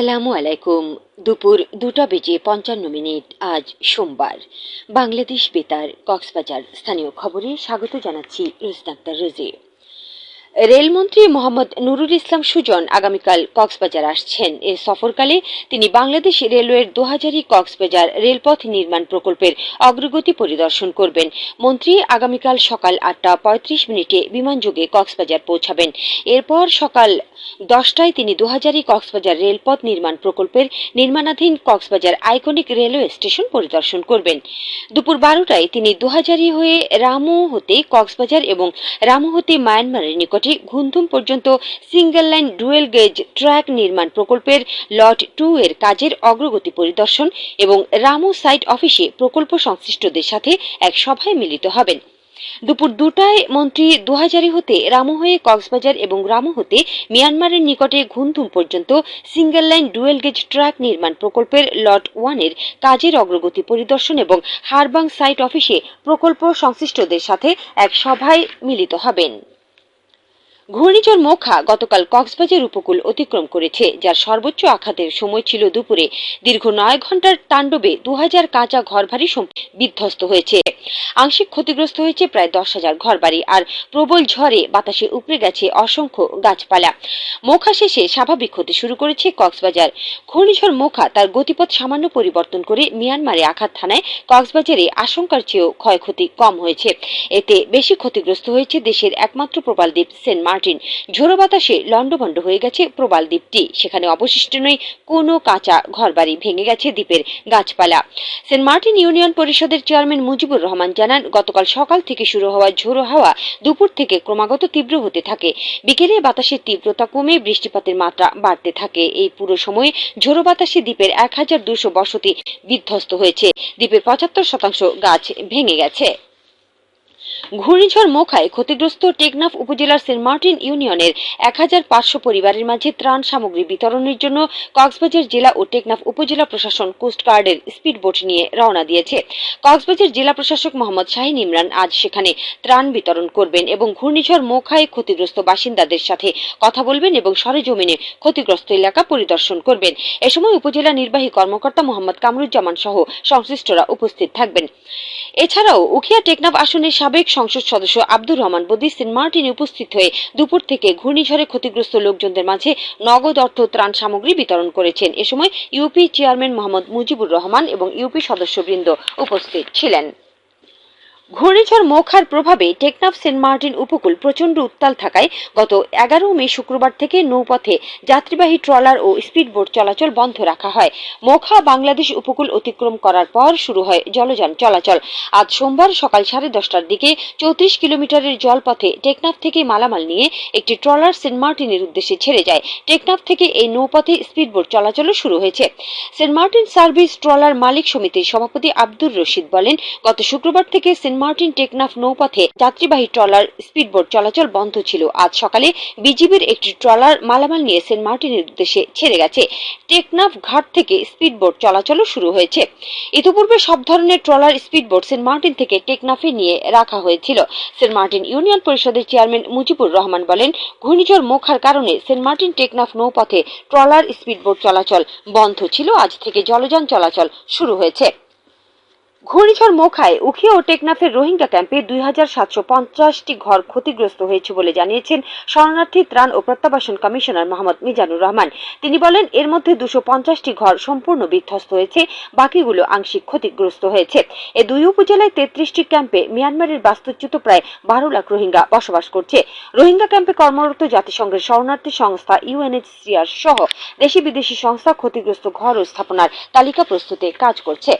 আসসালামু আলাইকুম। দুপুর দুটা বেজে পঞ্চান্ন মিনিট, আজ সোমবার। বাংলাদেশ বেতার, কক্সবাজার স্থানীয় খবরে স্বাগত জানাচ্ছি রুস্তাক্তার রোজি। রেলমন্ত্রী মোহাম্মদ নুরুল ইসলাম সুজন আগামীকাল কক্সবাজার আসছেন। এ সফরকালে তিনি বাংলাদেশ রেলওয়ের দোহাজারি কক্সবাজার রেলপথ নির্মাণ প্রকল্পের অগ্রগতি পরিদর্শন করবেন। মন্ত্রী আগামীকাল সকাল আটটা পঁয়ত্রিশ মিনিটে বিমানযোগে কক্সবাজার পৌঁছাবেন। এরপর সকাল দশটায় তিনি দোহাজারি কক্সবাজার রেলপথ নির্মাণ প্রকল্পের নির্মাণাধীন কক্সবাজার আইকনিক রেলওয়ে স্টেশন পরিদর্শন করবেন। দুপুর বারোটায় তিনি দোহাজারি হয়ে রামু হতে কক্সবাজার এবং রামু হতে মায়ানমারের নিকটে ঘুমধুম পর্যন্ত single line dual gauge track নির্মাণ প্রকল্পের লট টু এর কাজের অগ্রগতি পরিদর্শন এবং রামু সাইট অফিসে প্রকল্প সংশ্লিষ্টদের সাথে এক সভায় মিলিত হবেন। দুপুর দুটায় মন্ত্রী দুহাজারি হতে, রামু হয়ে কক্সবাজার এবং রামু হতে মিয়ানমারের নিকটে ঘুমধুম পর্যন্ত single line dual gauge track নির্মাণ প্রকল্পের লট ওয়ানের কাজের অগ্রগতি পরিদর্শন এবং হারবাং সাইট অফিসে প্রকল্প সংশ্লিষ্টদের সাথে এক সভায় মিলিত হবেন। ঘূর্ণিঝড় মোখা গতকাল কক্সবাজার উপকূল অতিক্রম করেছে, যার সর্বোচ্চ আঘাতের সময় ছিল দুপুরে। দীর্ঘ নয় ঘণ্টার তাণ্ডবে দু হাজার কাঁচা ঘরবাড়ি বিধ্বস্ত হয়েছে। আংশিক ক্ষতিগ্রস্ত হয়েছে প্রায় দশ হাজার ঘরবাড়ি, আর প্রবল ঝড়ে বাতাসে উপড়ে গেছে অসংখ্য গাছপালা। মোখা শেষে স্বাভাবিক হতে শুরু করেছে কক্সবাজার। ঘূর্ণিঝড় মোখা তার গতিপথ সামান্য পরিবর্তন করে মিয়ানমারে আঘাত থানায় কক্সবাজারে আশঙ্কার চেয়েও ক্ষয়ক্ষতি কম হয়েছে। এতে বেশি ক্ষতিগ্রস্ত হয়েছে দেশের একমাত্র প্রবাল দ্বীপ সেন্ট মার্টিন। ঝোড়ো বাতাসে লন্ডভন্ড হয়ে গেছে প্রবাল দ্বীপটি। সেখানে অবশিষ্ট নেই কোনো কাঁচা ঘরবাড়ি, ভেঙে গেছে দ্বীপের গাছপালা। সেন্ট মার্টিন ইউনিয়ন পরিষদের চেয়ারম্যান মুজিবুর রহমান জানান, গতকাল সকাল থেকে শুরু হওয়া ঝোড়ো হাওয়া দুপুর থেকে ক্রমাগত তীব্র হতে থাকে। বিকেলে বাতাসের তীব্রতা কমে বৃষ্টিপাতের মাত্রা বাড়তে থাকে। এই পুরো সময়ে ঝোড়ো বাতাসে দ্বীপের এক হাজার দুশো বসতি বিধ্বস্ত হয়েছে। দ্বীপের পঁচাত্তর শতাংশ গাছ ভেঙে গেছে। ঘূর্ণিঝড় মোখায় ক্ষতিগ্রস্ত টেকনাফ উপজেলার সেন্ট মার্টিন ইউনিয়নের এক হাজার পাঁচশো পরিবারের মাঝে ত্রাণ সামগ্রী বিতরণের জন্য কক্সবাজার জেলা ও টেকনাফ উপজেলা প্রশাসন কোস্টগার্ডের স্পিডবোট নিয়ে রওনা দিয়েছে। কক্সবাজার জেলা প্রশাসক মোহাম্মদ শাহিন ইমরান আজ সেখানে ত্রাণ বিতরণ করবেন এবং ঘূর্ণিঝড় মোখায় ক্ষতিগ্রস্ত বাসিন্দাদের সাথে কথা বলবেন এবং সরেজমিনে ক্ষতিগ্রস্ত এলাকা পরিদর্শন করবেন। এ সময় উপজেলা নির্বাহী কর্মকর্তা মোহাম্মদ কামরুজ্জামান সহ সংশ্লিষ্টরা উপস্থিত থাকবেন। এছাড়াও উখিয়া টেকনাফ আসনের সাবেক সংসদ সদস্য আব্দুর রহমান বদি সেন্ট মার্টিনে উপস্থিত হয়ে দুপুর থেকে ঘূর্ণিঝড়ে ক্ষতিগ্রস্ত লোকজনদের মাঝে নগদ অর্থ ত্রাণ সামগ্রী বিতরণ করেছেন। এ সময় ইউপি চেয়ারম্যান মোহাম্মদ মুজিবুর রহমান এবং ইউপি সদস্যবৃন্দ উপস্থিত ছিলেন। ঘূর্ণিঝড় মোখার প্রভাবে টেকনাফ সেন্ট মার্টিন উপকূল প্রচণ্ড উত্তাল থাকায় গত এগারো মে শুক্রবার থেকে নৌপথে যাত্রীবাহী ট্রলার ও স্পিডবোট চলাচল বন্ধ রাখা হয়। মোখা বাংলাদেশ উপকূল অতিক্রম করার পর শুরু হয় জলযান চলাচল। আজ সোমবার সকাল সাড়ে দশটার দিকে চৌত্রিশ কিলোমিটারের জলপথে টেকনাফ থেকে মালামাল নিয়ে একটি ট্রলার সেন্ট মার্টিনের উদ্দেশ্যে ছেড়ে যায়। টেকনাফ থেকে এই নৌপথে স্পিডবোট চলাচলও শুরু হয়েছে। সেন্ট মার্টিন সার্ভিস ট্রলার মালিক সমিতির সভাপতি আব্দুর রশিদ বলেন, গত শুক্রবার থেকে সেন্ট মার্টিন টেকনাফ নৌপথে যাত্রীবাহী ট্রলার, স্পিডবোট চলাচল বন্ধ ছিল। আজ সকালে বিজিবির একটি ট্রলার মালামাল নিয়ে সেন্ট মার্টিনের উদ্দেশ্যে ছেড়ে গেছে। টেকনাফ ঘাট থেকে স্পিডবোট চলাচলও শুরু হয়েছে। ইতিপূর্বে সব ধরনের ট্রলার, স্পিডবোট সেন্ট মার্টিন থেকে টেকনাফে নিয়ে রাখা হয়েছিল। সেন্ট মার্টিন ইউনিয়ন পরিষদের চেয়ারম্যান মুজিবুর রহমান বলেন, ঘূর্ণিঝড় মোখার কারণে সেন্ট মার্টিন টেকনাফ নৌপথে ট্রলার, স্পিডবোট চলাচল বন্ধ ছিল। আজ থেকে জলযান চলাচল শুরু হয়েছে। ঘূর্ণিঝড় মোখায় উখিয়া ও টেকনাফের রোহিঙ্গা ক্যাম্পে দুই হাজার সাতশো পঞ্চাশটি ঘর ক্ষতিগ্রস্ত হয়েছে বলে জানিয়েছেন শরণার্থী ত্রাণ ও প্রত্যাবাসন কমিশনার মোহাম্মদ মিজানুর রহমান। তিনি বলেন, এর মধ্যে দুশো পঞ্চাশটি ঘর সম্পূর্ণ বিধ্বস্ত হয়েছে, বাকিগুলো আংশিক ক্ষতিগ্রস্ত হয়েছে। এ দুই উপজেলায় তেত্রিশটি ক্যাম্পে মিয়ানমারের বাস্তুচ্যুত প্রায় বারো লাখ রোহিঙ্গা বসবাস করছে। রোহিঙ্গা ক্যাম্পে কর্মরত জাতিসংঘের শরণার্থী সংস্থা ইউএনএইচসিআর সহ দেশি বিদেশি সংস্থা ক্ষতিগ্রস্ত ঘর ও স্থাপনার তালিকা প্রস্তুতে কাজ করছে।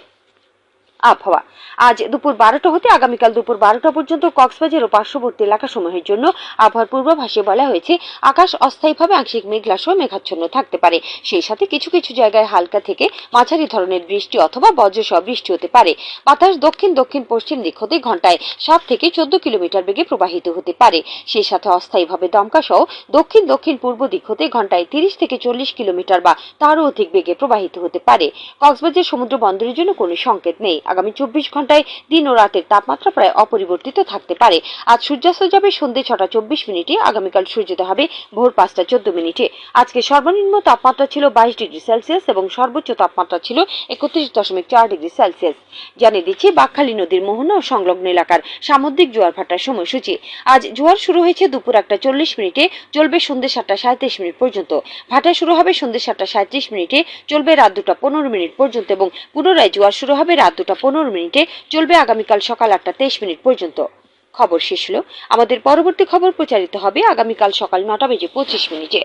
আবহাওয়া। আজ দুপুর বারোটা হতে আগামীকাল দুপুর বারোটা পর্যন্ত কক্সবাজার ও পার্শ্ববর্তী এলাকাসমূহের জন্য আবহাওয়ার পূর্বাভাসে বলা হয়েছে, আকাশ অস্থায়ীভাবে আংশিক মেঘলা সহ মেঘাচ্ছন্ন থাকতে পারে। সেই সাথে কিছু কিছু জায়গায় হালকা থেকে মাঝারি ধরনের বৃষ্টি অথবা বজ্র বজ্রসহ বৃষ্টি হতে পারে। বাতাস দক্ষিণ দক্ষিণ, পশ্চিম দিক হতে ঘন্টায় সাত থেকে চোদ্দ কিলোমিটার বেগে প্রবাহিত হতে পারে। সেই সাথে অস্থায়ীভাবে দমকা সহ দক্ষিণ দক্ষিণ, পূর্ব দিক হতে ঘন্টায় তিরিশ থেকে চল্লিশ কিলোমিটার বা তারও অধিক বেগে প্রবাহিত হতে পারে। কক্সবাজার সমুদ্র বন্দরের জন্য কোনো সংকেত নেই। আগামী চব্বিশ ঘন্টায় দিন ও রাতের তাপমাত্রা প্রায় অপরিবর্তিত থাকতে পারে। আজ সূর্যাস্ত যাবে সন্ধ্যে ছটা চব্বিশ মিনিটে, আগামীকাল সূর্যোদয় হবে ভোর পাঁচটা চোদ্দ মিনিটে। আজকে সর্বনিম্ন তাপমাত্রা ছিল বাইশ ডিগ্রি সেলসিয়াস এবং সর্বোচ্চ তাপমাত্রা ছিল একত্রিশ দশমিক চার ডিগ্রি সেলসিয়াস। জানিয়ে দিচ্ছি, বাকখালী নদীর মোহনা ও সংলগ্ন এলাকার সামুদ্রিক জোয়ার ভাটার সময়সূচি। আজ জোয়ার শুরু হয়েছে দুপুর একটা চল্লিশ মিনিটে, চলবে সন্ধ্যে সাতটা সাঁত্রিশ মিনিট পর্যন্ত। ভাটা শুরু হবে সন্ধ্যে সাতটা সাঁত্রিশ মিনিটে, চলবে রাত দুটা পনেরো মিনিট পর্যন্ত এবং পুনরায় জোয়ার শুরু হবে রাত দুটা পনেরো মিনিটে চলবে আগামীকাল সকাল আটটা তেইশ মিনিট পর্যন্ত। খবর শেষ হলো। আমাদের পরবর্তী খবর প্রচারিত হবে আগামীকাল সকাল নটা বেজে পঁচিশ মিনিটে।